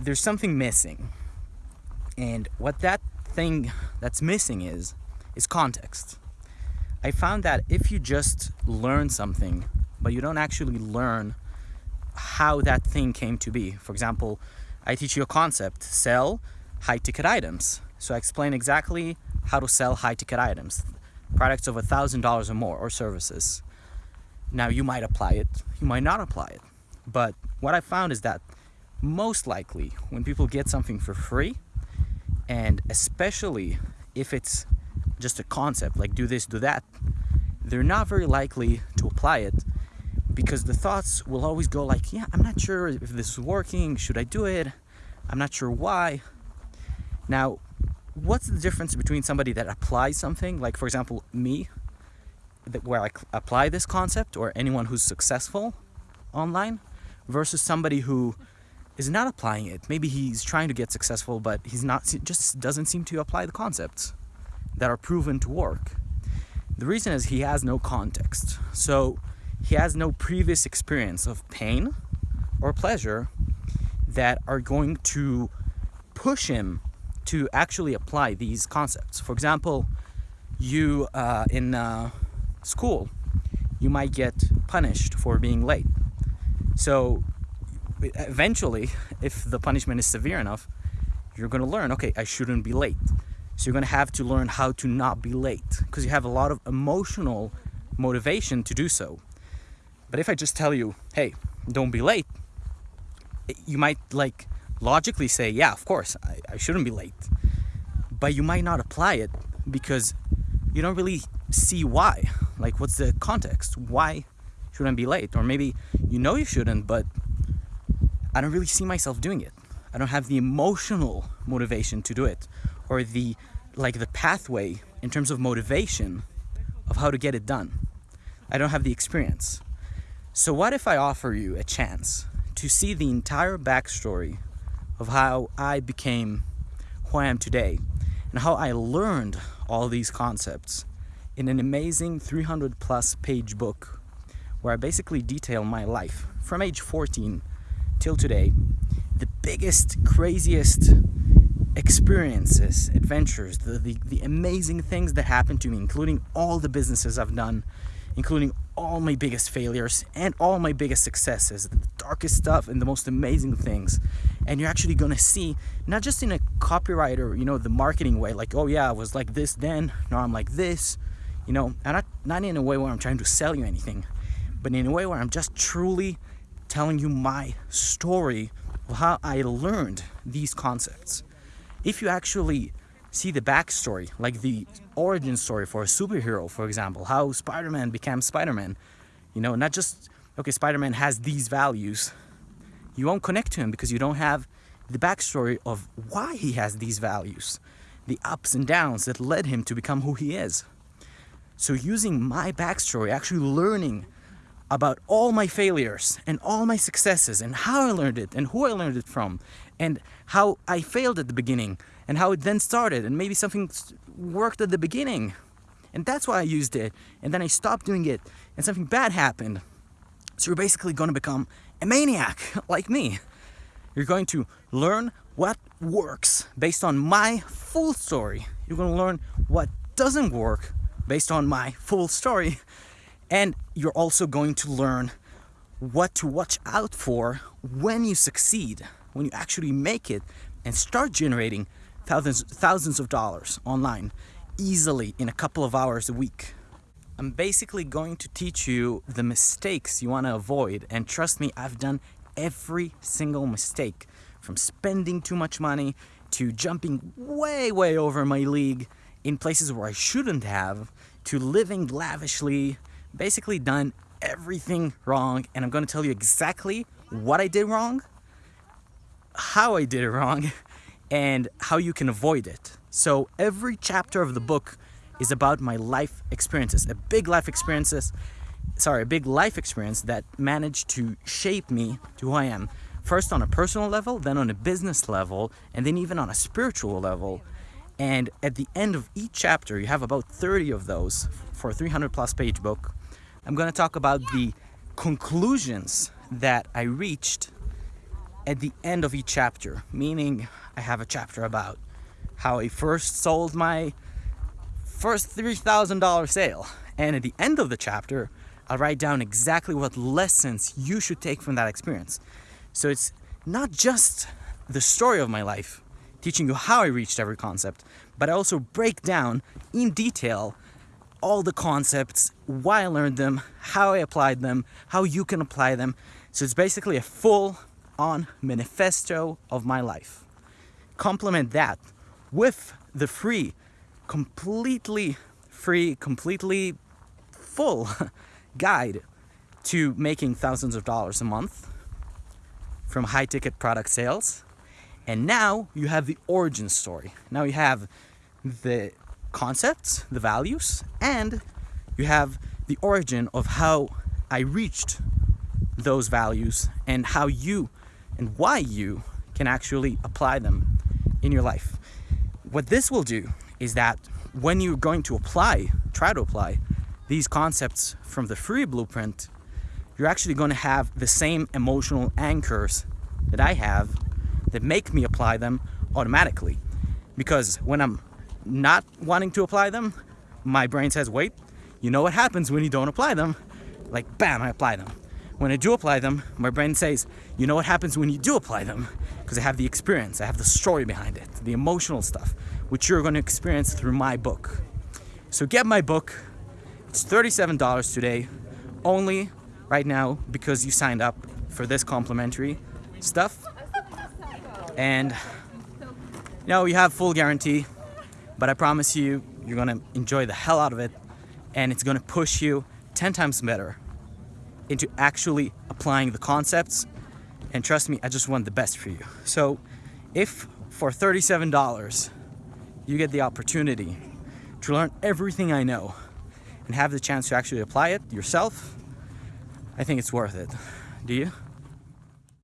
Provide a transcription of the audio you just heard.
there's something missing. And what that thing that's missing is, is context. I found that if you just learn something, but you don't actually learn how that thing came to be. For example, I teach you a concept, sell high ticket items. So I explain exactly how to sell high ticket items, products of a thousand dollars or more or services. Now you might apply it, you might not apply it. But what I found is that most likely when people get something for free, and especially if it's just a concept like do this, do that, they're not very likely to apply it because the thoughts will always go like, yeah, I'm not sure if this is working, should I do it? I'm not sure why. Now, what's the difference between somebody that applies something, like for example, me, that where I apply this concept, or anyone who's successful online, versus somebody who is not applying it. Maybe he's trying to get successful, but he's not, just doesn't seem to apply the concepts that are proven to work. The reason is he has no context. So he has no previous experience of pain or pleasure that are going to push him to actually apply these concepts. For example, you uh, in uh, school, you might get punished for being late. So eventually, if the punishment is severe enough, you're going to learn, okay, I shouldn't be late. So you're going to have to learn how to not be late because you have a lot of emotional motivation to do so. But if I just tell you, hey, don't be late, you might like logically say, yeah, of course, I, I shouldn't be late. But you might not apply it because you don't really see why. Like, what's the context? Why shouldn't I be late? Or maybe you know you shouldn't, but I don't really see myself doing it. I don't have the emotional motivation to do it or the like the pathway in terms of motivation of how to get it done. I don't have the experience. So what if I offer you a chance to see the entire backstory of how I became who I am today and how I learned all these concepts in an amazing 300 plus page book where I basically detail my life from age 14 till today, the biggest, craziest experiences, adventures, the, the, the amazing things that happened to me, including all the businesses I've done, including all my biggest failures and all my biggest successes, the darkest stuff and the most amazing things. And you're actually gonna see, not just in a copywriter, you know, the marketing way, like, oh yeah, I was like this then, now I'm like this, you know, and not, not in a way where I'm trying to sell you anything, but in a way where I'm just truly telling you my story of how I learned these concepts. If you actually see the backstory, like the origin story for a superhero, for example, how Spider-Man became Spider-Man. You know, not just, okay, Spider-Man has these values. You won't connect to him because you don't have the backstory of why he has these values, the ups and downs that led him to become who he is. So using my backstory, actually learning about all my failures and all my successes and how I learned it and who I learned it from and how I failed at the beginning and how it then started and maybe something worked at the beginning. And that's why I used it. And then I stopped doing it and something bad happened. So you're basically going to become a maniac like me. You're going to learn what works based on my full story. You're going to learn what doesn't work based on my full story and you're also going to learn what to watch out for when you succeed when you actually make it and start generating thousands, thousands of dollars online easily in a couple of hours a week. I'm basically going to teach you the mistakes you want to avoid and trust me, I've done every single mistake from spending too much money to jumping way, way over my league in places where I shouldn't have to living lavishly, basically done everything wrong and I'm going to tell you exactly what I did wrong, how I did it wrong, and how you can avoid it. So every chapter of the book is about my life experiences, a big life experiences, sorry, a big life experience that managed to shape me to who I am. First on a personal level, then on a business level, and then even on a spiritual level. And at the end of each chapter, you have about 30 of those for a 300 plus page book. I'm going to talk about the conclusions that I reached at the end of each chapter, meaning I have a chapter about how I first sold my first $3,000 sale. And at the end of the chapter, I'll write down exactly what lessons you should take from that experience. So it's not just the story of my life, teaching you how I reached every concept, but I also break down in detail all the concepts, why I learned them, how I applied them, how you can apply them. So it's basically a full on manifesto of my life. Complement that with the free, completely free, completely full guide to making thousands of dollars a month from high ticket product sales. And now you have the origin story. Now you have the concepts, the values, and you have the origin of how I reached those values and how you and why you can actually apply them in your life. What this will do is that when you're going to apply, try to apply these concepts from the free blueprint, you're actually going to have the same emotional anchors that I have that make me apply them automatically. Because when I'm not wanting to apply them, my brain says, wait, you know what happens when you don't apply them? Like, bam, I apply them. When I do apply them, my brain says, you know what happens when you do apply them? Because I have the experience, I have the story behind it, the emotional stuff, which you're going to experience through my book. So get my book. It's $37 today, only right now because you signed up for this complimentary stuff. And know, you have full guarantee, but I promise you, you're gonna enjoy the hell out of it and it's gonna push you 10 times better into actually applying the concepts. And trust me, I just want the best for you. So if for $37, you get the opportunity to learn everything I know and have the chance to actually apply it yourself, I think it's worth it. Do you?